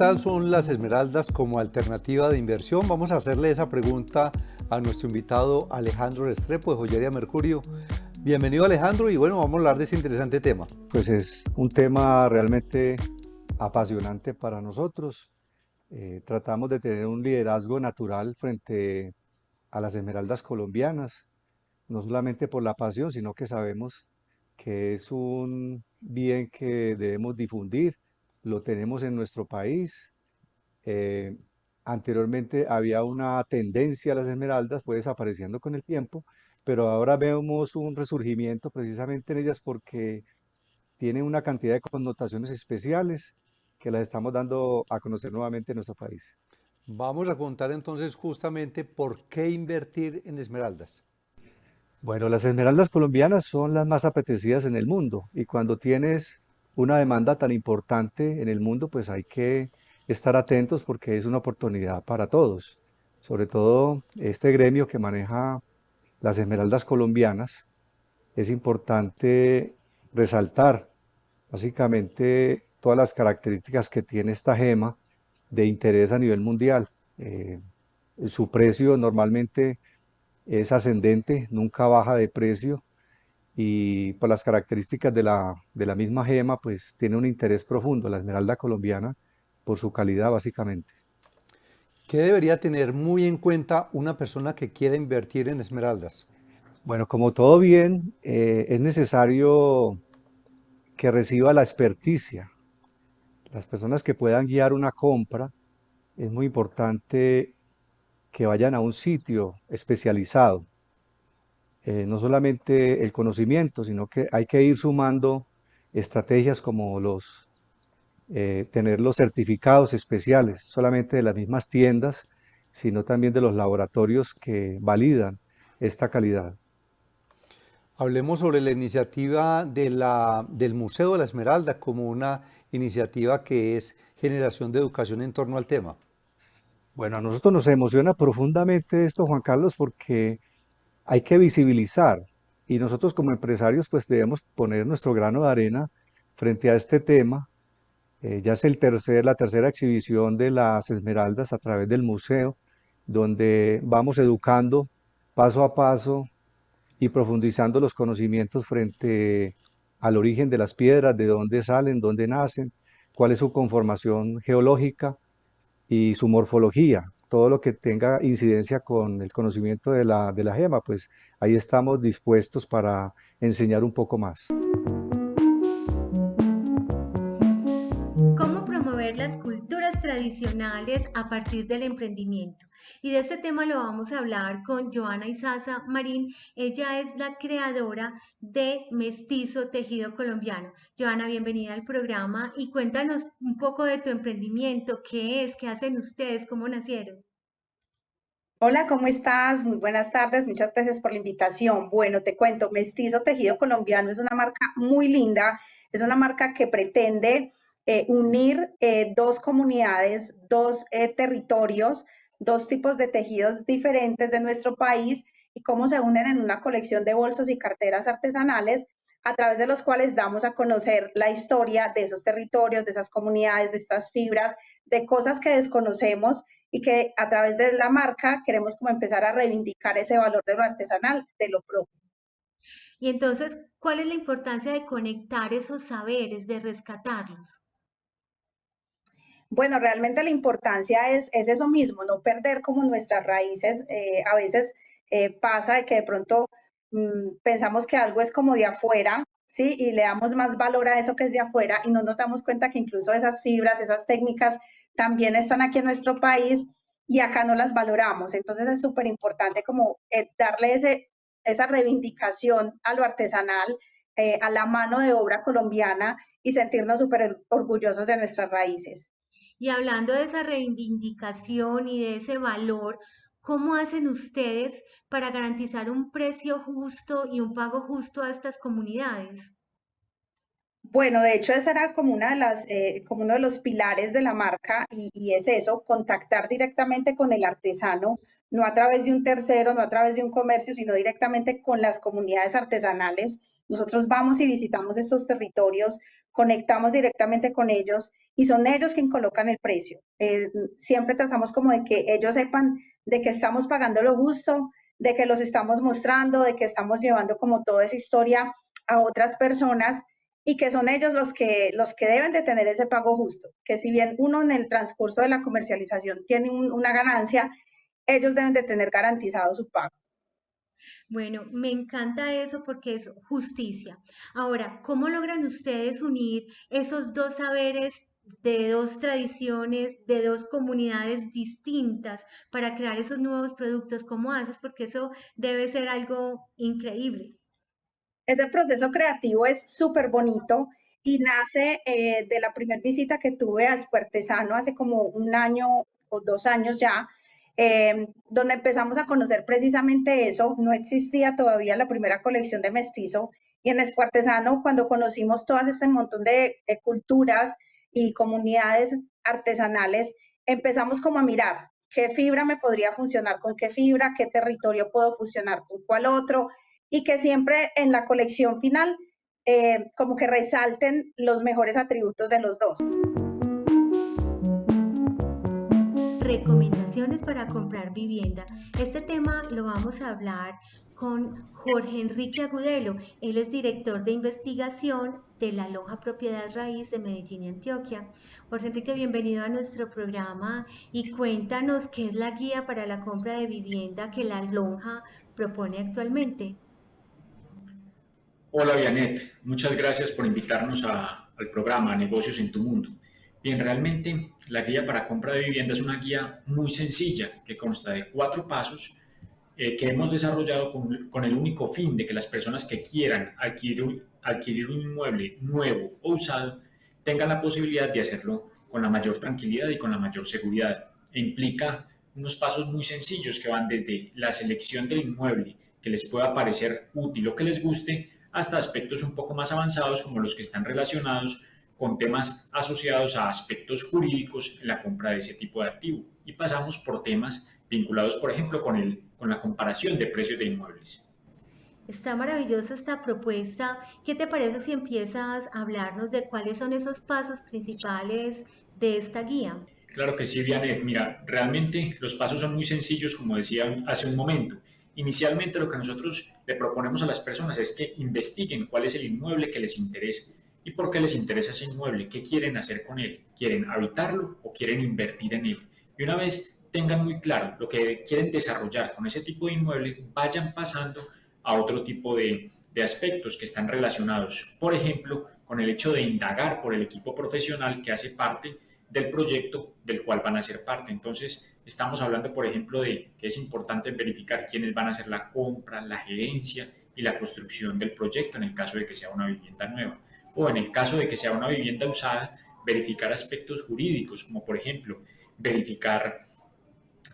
tal son las esmeraldas como alternativa de inversión? Vamos a hacerle esa pregunta a nuestro invitado Alejandro Restrepo de Joyería Mercurio. Bienvenido Alejandro y bueno, vamos a hablar de ese interesante tema. Pues es un tema realmente apasionante para nosotros. Eh, tratamos de tener un liderazgo natural frente a las esmeraldas colombianas, no solamente por la pasión, sino que sabemos que es un bien que debemos difundir, lo tenemos en nuestro país. Eh, anteriormente había una tendencia a las esmeraldas, fue desapareciendo con el tiempo, pero ahora vemos un resurgimiento precisamente en ellas porque tienen una cantidad de connotaciones especiales que las estamos dando a conocer nuevamente en nuestro país. Vamos a contar entonces justamente por qué invertir en esmeraldas. Bueno, las esmeraldas colombianas son las más apetecidas en el mundo y cuando tienes una demanda tan importante en el mundo, pues hay que estar atentos porque es una oportunidad para todos, sobre todo este gremio que maneja las esmeraldas colombianas, es importante resaltar básicamente todas las características que tiene esta gema de interés a nivel mundial. Eh, su precio normalmente es ascendente, nunca baja de precio y por las características de la, de la misma gema, pues tiene un interés profundo, la esmeralda colombiana, por su calidad básicamente. ¿Qué debería tener muy en cuenta una persona que quiera invertir en esmeraldas? Bueno, como todo bien, eh, es necesario que reciba la experticia. Las personas que puedan guiar una compra, es muy importante que vayan a un sitio especializado. Eh, no solamente el conocimiento, sino que hay que ir sumando estrategias como los eh, tener los certificados especiales, solamente de las mismas tiendas, sino también de los laboratorios que validan esta calidad. Hablemos sobre la iniciativa de la, del Museo de la Esmeralda como una iniciativa que es generación de educación en torno al tema. Bueno, a nosotros nos emociona profundamente esto, Juan Carlos, porque hay que visibilizar. Y nosotros como empresarios pues debemos poner nuestro grano de arena frente a este tema. Eh, ya es el tercer, la tercera exhibición de las Esmeraldas a través del museo, donde vamos educando paso a paso y profundizando los conocimientos frente al origen de las piedras, de dónde salen, dónde nacen, cuál es su conformación geológica y su morfología, todo lo que tenga incidencia con el conocimiento de la, de la gema, pues ahí estamos dispuestos para enseñar un poco más. A partir del emprendimiento. Y de este tema lo vamos a hablar con Joana Isaza Marín. Ella es la creadora de Mestizo Tejido Colombiano. Joana, bienvenida al programa y cuéntanos un poco de tu emprendimiento, qué es, qué hacen ustedes, cómo nacieron. Hola, ¿cómo estás? Muy buenas tardes, muchas gracias por la invitación. Bueno, te cuento, Mestizo Tejido Colombiano es una marca muy linda, es una marca que pretende eh, unir eh, dos comunidades, dos eh, territorios, dos tipos de tejidos diferentes de nuestro país y cómo se unen en una colección de bolsos y carteras artesanales a través de los cuales damos a conocer la historia de esos territorios, de esas comunidades, de estas fibras, de cosas que desconocemos y que a través de la marca queremos como empezar a reivindicar ese valor de lo artesanal, de lo propio. Y entonces, ¿cuál es la importancia de conectar esos saberes, de rescatarlos? Bueno, realmente la importancia es, es eso mismo, no perder como nuestras raíces. Eh, a veces eh, pasa de que de pronto mm, pensamos que algo es como de afuera, ¿sí? Y le damos más valor a eso que es de afuera y no nos damos cuenta que incluso esas fibras, esas técnicas también están aquí en nuestro país y acá no las valoramos. Entonces es súper importante como eh, darle ese, esa reivindicación a lo artesanal, a la mano de obra colombiana y sentirnos súper orgullosos de nuestras raíces. Y hablando de esa reivindicación y de ese valor, ¿cómo hacen ustedes para garantizar un precio justo y un pago justo a estas comunidades? Bueno, de hecho, ese era como, una de las, eh, como uno de los pilares de la marca y, es eso, contactar directamente con el artesano, no a través de un tercero, no a través de un comercio, sino directamente con las comunidades artesanales. Nosotros vamos y visitamos estos territorios, conectamos directamente con ellos y son ellos quienes colocan el precio. Eh, siempre tratamos como de que ellos sepan de que estamos pagando lo justo, de que los estamos mostrando, de que estamos llevando como toda esa historia a otras personas y que son ellos los que, los que deben de tener ese pago justo, que si bien uno en el transcurso de la comercialización tiene una ganancia, ellos deben de tener garantizado su pago. Bueno, me encanta eso porque es justicia. Ahora, ¿cómo logran ustedes unir esos dos saberes de dos tradiciones, de dos comunidades distintas para crear esos nuevos productos? ¿Cómo haces? Porque eso debe ser algo increíble. Ese proceso creativo es súper bonito y nace eh, de la primera visita que tuve a Espuertesano hace como un año o dos años ya, eh, donde empezamos a conocer precisamente eso. No existía todavía la primera colección de mestizo y en Espuertesano, cuando conocimos todas este montón de culturas y comunidades artesanales, empezamos como a mirar qué fibra me podría funcionar con qué fibra, qué territorio puedo fusionar con cuál otro, y que siempre en la colección final eh, como que resalten los mejores atributos de los dos. Recomendaciones para comprar vivienda. Este tema lo vamos a hablar con Jorge Enrique Agudelo. Él es director de investigación de la Lonja Propiedad Raíz de Medellín y Antioquia. Jorge Enrique, bienvenido a nuestro programa y cuéntanos qué es la guía para la compra de vivienda que la Lonja propone actualmente. Hola Vianet, muchas gracias por invitarnos al programa Negocios en tu Mundo. Bien, realmente la guía para compra de vivienda es una guía muy sencilla que consta de cuatro pasos eh, que hemos desarrollado con, el único fin de que las personas que quieran adquirir, un inmueble nuevo o usado tengan la posibilidad de hacerlo con la mayor tranquilidad y con la mayor seguridad. E implica unos pasos muy sencillos que van desde la selección del inmueble que les pueda parecer útil o que les guste hasta aspectos un poco más avanzados como los que están relacionados con temas asociados a aspectos jurídicos en la compra de ese tipo de activo. Y pasamos por temas vinculados, por ejemplo, con, el, con la comparación de precios de inmuebles. Está maravillosa esta propuesta. ¿Qué te parece si empiezas a hablarnos de cuáles son esos pasos principales de esta guía? Claro que sí, Vianet. Mira, realmente los pasos son muy sencillos, como decía hace un momento. Inicialmente lo que nosotros le proponemos a las personas es que investiguen cuál es el inmueble que les interesa y por qué les interesa ese inmueble, qué quieren hacer con él, quieren habitarlo o quieren invertir en él. Y una vez tengan muy claro lo que quieren desarrollar con ese tipo de inmueble, vayan pasando a otro tipo de, de aspectos que están relacionados, por ejemplo, con el hecho de indagar por el equipo profesional que hace parte del proyecto del cual van a ser parte. Entonces, estamos hablando, por ejemplo, de que es importante verificar quiénes van a hacer la compra, la gerencia y la construcción del proyecto en el caso de que sea una vivienda nueva. O en el caso de que sea una vivienda usada, verificar aspectos jurídicos, como por ejemplo, verificar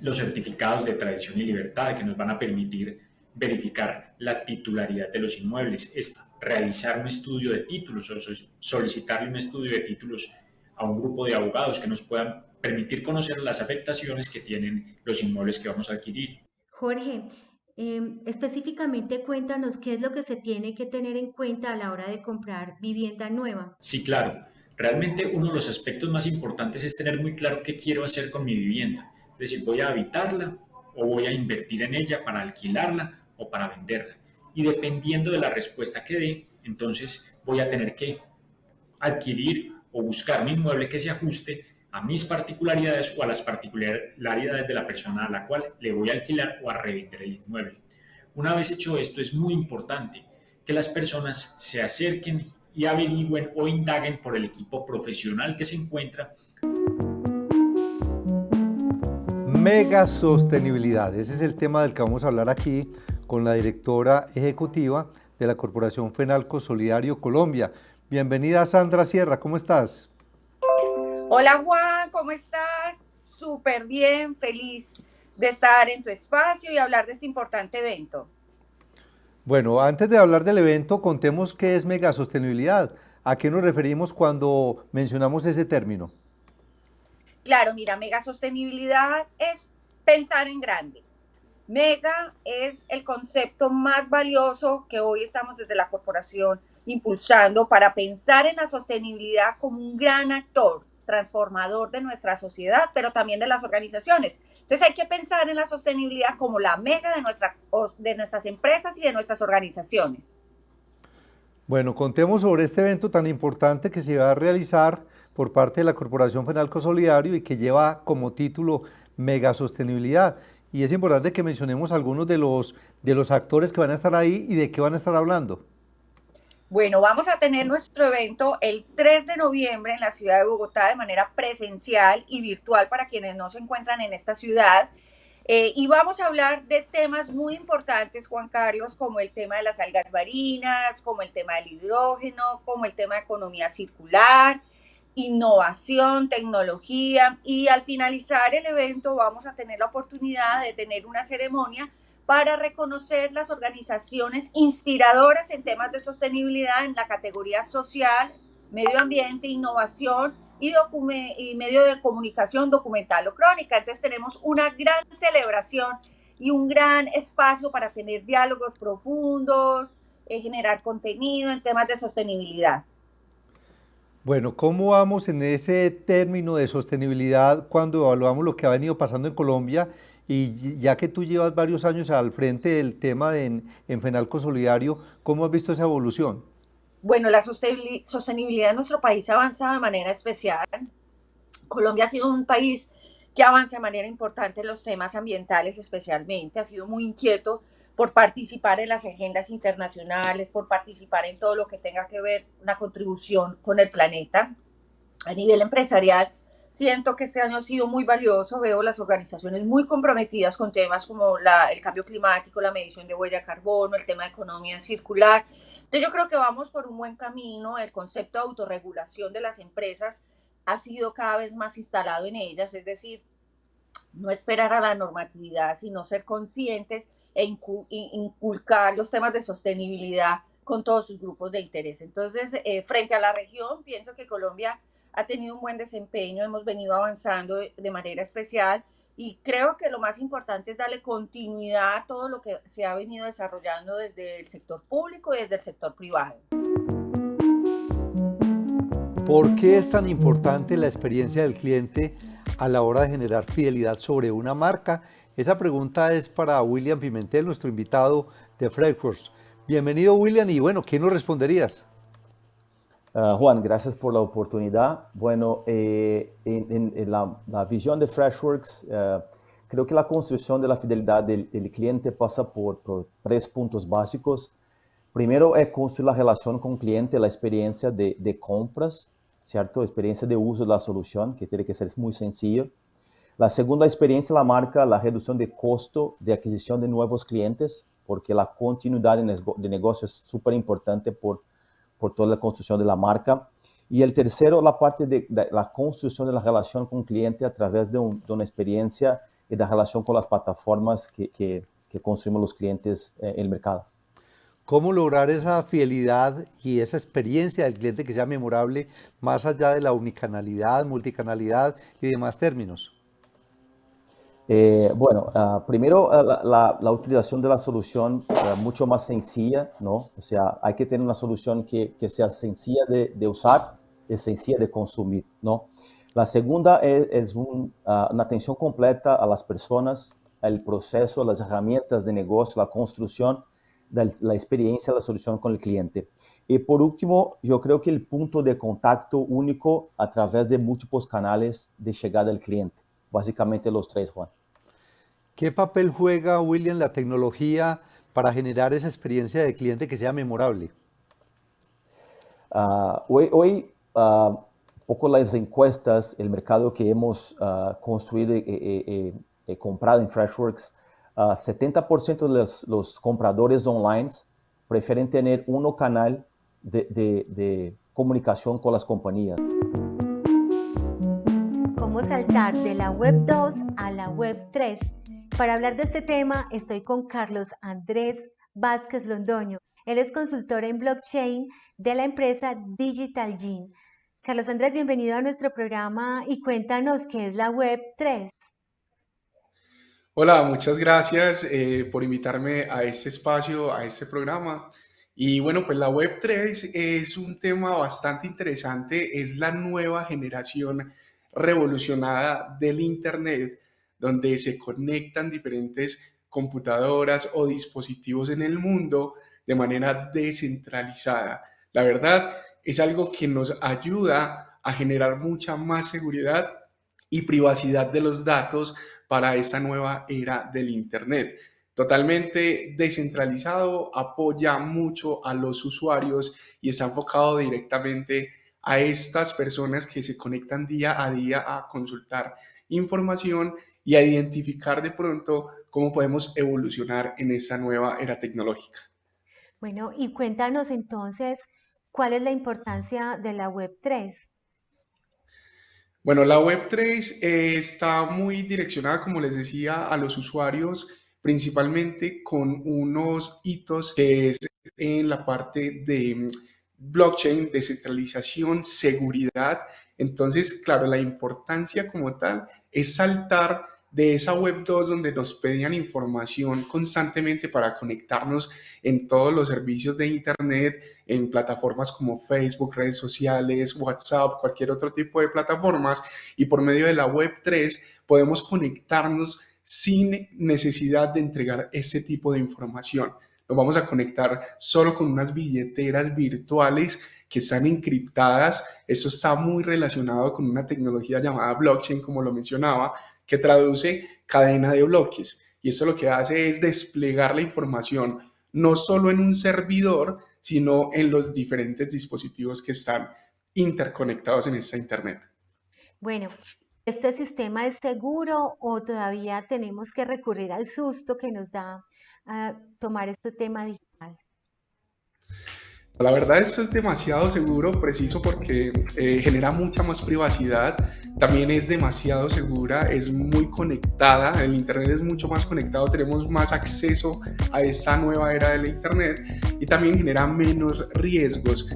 los certificados de tradición y libertad que nos van a permitir verificar la titularidad de los inmuebles, es realizar un estudio de títulos o solicitarle un estudio de títulos a un grupo de abogados que nos puedan permitir conocer las afectaciones que tienen los inmuebles que vamos a adquirir. Jorge, em, específicamente cuéntanos qué es lo que se tiene que tener en cuenta a la hora de comprar vivienda nueva. Sí, claro. Realmente uno de los aspectos más importantes es tener muy claro qué quiero hacer con mi vivienda. Es decir, voy a habitarla o voy a invertir en ella para alquilarla o para venderla. Y dependiendo de la respuesta que dé, entonces voy a tener que adquirir o buscar un inmueble que se ajuste a mis particularidades o a las particularidades de la persona a la cual le voy a alquilar o a revender el inmueble. Una vez hecho esto, es muy importante que las personas se acerquen y averigüen o indaguen por el equipo profesional que se encuentra. Mega sostenibilidad, ese es el tema del que vamos a hablar aquí con la directora ejecutiva de la Corporación Fenalco Solidario Colombia. Bienvenida Sandra Sierra, ¿cómo estás? Hola Juan, ¿cómo estás? Súper bien, feliz de estar en tu espacio y hablar de este importante evento. Bueno, antes de hablar del evento, contemos qué es megasostenibilidad. ¿A qué nos referimos cuando mencionamos ese término? Claro, mira, megasostenibilidad es pensar en grande. Mega es el concepto más valioso que hoy estamos desde la corporación impulsando para pensar en la sostenibilidad como un gran actor transformador de nuestra sociedad, pero también de las organizaciones. Entonces hay que pensar en la sostenibilidad como la mega de, nuestra, de nuestras empresas y de nuestras organizaciones. Bueno, contemos sobre este evento tan importante que se va a realizar por parte de la Corporación Fenalco Solidario y que lleva como título Mega Sostenibilidad. Y es importante que mencionemos algunos de los, de los actores que van a estar ahí y de qué van a estar hablando. Bueno, vamos a tener nuestro evento el 3 de noviembre en la ciudad de Bogotá de manera presencial y virtual para quienes no se encuentran en esta ciudad. Eh, y vamos a hablar de temas muy importantes, Juan Carlos, como el tema de las algas marinas, como el tema del hidrógeno, como el tema de economía circular, innovación, tecnología. Y al finalizar el evento vamos a tener la oportunidad de tener una ceremonia para reconocer las organizaciones inspiradoras en temas de sostenibilidad en la categoría social, medio ambiente, innovación y, y medio de comunicación documental o crónica. Entonces tenemos una gran celebración y un gran espacio para tener diálogos profundos, eh, generar contenido en temas de sostenibilidad. Bueno, ¿cómo vamos en ese término de sostenibilidad cuando evaluamos lo que ha venido pasando en Colombia y ya que tú llevas varios años al frente del tema en, en Fenalco Solidario, ¿cómo has visto esa evolución? Bueno, la sostenibilidad de nuestro país avanza de manera especial. Colombia ha sido un país que avanza de manera importante en los temas ambientales especialmente, ha sido muy inquieto por participar en las agendas internacionales, por participar en todo lo que tenga que ver una contribución con el planeta. A nivel empresarial, Siento que este año ha sido muy valioso, veo las organizaciones muy comprometidas con temas como el cambio climático, la medición de huella de carbono, el tema de economía circular. Entonces yo creo que vamos por un buen camino, el concepto de autorregulación de las empresas ha sido cada vez más instalado en ellas, es decir, no esperar a la normatividad, sino ser conscientes e inculcar los temas de sostenibilidad con todos sus grupos de interés. Entonces, eh, frente a la región, pienso que Colombia ha tenido un buen desempeño, hemos venido avanzando de, manera especial y creo que lo más importante es darle continuidad a todo lo que se ha venido desarrollando desde el sector público y desde el sector privado. ¿Por qué es tan importante la experiencia del cliente a la hora de generar fidelidad sobre una marca? Esa pregunta es para William Pimentel, nuestro invitado de Freshworks. Bienvenido William y bueno, ¿qué nos responderías? Uh, Juan, gracias por la oportunidad. Bueno, eh, en, la, visión de Freshworks, uh, creo que la construcción de la fidelidad del, cliente pasa por, tres puntos básicos. Primero es construir la relación con el cliente, la experiencia de, de compras, ¿cierto? Experiencia de uso de la solución, que tiene que ser muy sencillo. La segunda experiencia la marca la reducción de costo de adquisición de nuevos clientes, porque la continuidad de negocio es súper importante por por toda la construcción de la marca. Y el tercero, la parte de, la construcción de la relación con el cliente a través de, una experiencia y de relación con las plataformas que, que, los clientes eh, en el mercado. ¿Cómo lograr esa fidelidad y esa experiencia del cliente que sea memorable más allá de la unicanalidad, multicanalidad y demás términos? Eh, bueno, uh, primero uh, la, la, utilización de la solución uh, mucho más sencilla, ¿no? O sea, hay que tener una solución que, que sea sencilla de, de, usar y sencilla de consumir, ¿no? La segunda es, es un, una atención completa a las personas, al proceso, las herramientas de negocio, la construcción de la experiencia la solución con el cliente. Y por último, yo creo que el punto de contacto único a través de múltiples canales de llegada al cliente. Básicamente los tres, Juan. ¿Qué papel juega, William, la tecnología para generar esa experiencia de cliente que sea memorable? Uh, hoy, hoy uh, poco las encuestas, el mercado que hemos uh, construido y, y, comprado en Freshworks, 70% de los, los, compradores online prefieren tener uno canal de, de, de comunicación con las compañías. ¿Cómo saltar de la web 2 a la web 3? Para hablar de este tema estoy con Carlos Andrés Vázquez Londoño. Él es consultor en blockchain de la empresa Digital Gene. Carlos Andrés, bienvenido a nuestro programa y cuéntanos qué es la Web 3. Hola, muchas gracias eh, por invitarme a este espacio, a este programa. Y bueno, pues la Web3 es un tema bastante interesante, es la nueva generación revolucionada del Internet, donde se conectan diferentes computadoras o dispositivos en el mundo de manera descentralizada. La verdad es algo que nos ayuda a generar mucha más seguridad y privacidad de los datos para esta nueva era del Internet. Totalmente descentralizado, apoya mucho a los usuarios y está enfocado directamente a estas personas que se conectan día a día a consultar información y a identificar de pronto cómo podemos evolucionar en esa nueva era tecnológica. Bueno, y cuéntanos entonces, ¿cuál es la importancia de la Web3? Bueno, la Web3 eh, está muy direccionada, como les decía, a los usuarios, principalmente con unos hitos que es en la parte de blockchain, descentralización, seguridad. Entonces, claro, la importancia como tal es saltar de esa web 2 donde nos pedían información constantemente para conectarnos en todos los servicios de Internet, en plataformas como Facebook, redes sociales, WhatsApp, cualquier otro tipo de plataformas, y por medio de la web 3 podemos conectarnos sin necesidad de entregar ese tipo de información vamos a conectar solo con unas billeteras virtuales que están encriptadas. Eso está muy relacionado con una tecnología llamada blockchain, como lo mencionaba, que traduce cadena de bloques. Y esto lo que hace es desplegar la información no solo en un servidor, sino en los diferentes dispositivos que están interconectados en esta Internet. Bueno, ¿este sistema es seguro o todavía tenemos que recurrir al susto que nos da a tomar este tema digital? La verdad esto es demasiado seguro, preciso porque eh, genera mucha más privacidad, también es demasiado segura, es muy conectada, el Internet es mucho más conectado, tenemos más acceso a esta nueva era del Internet y también genera menos riesgos.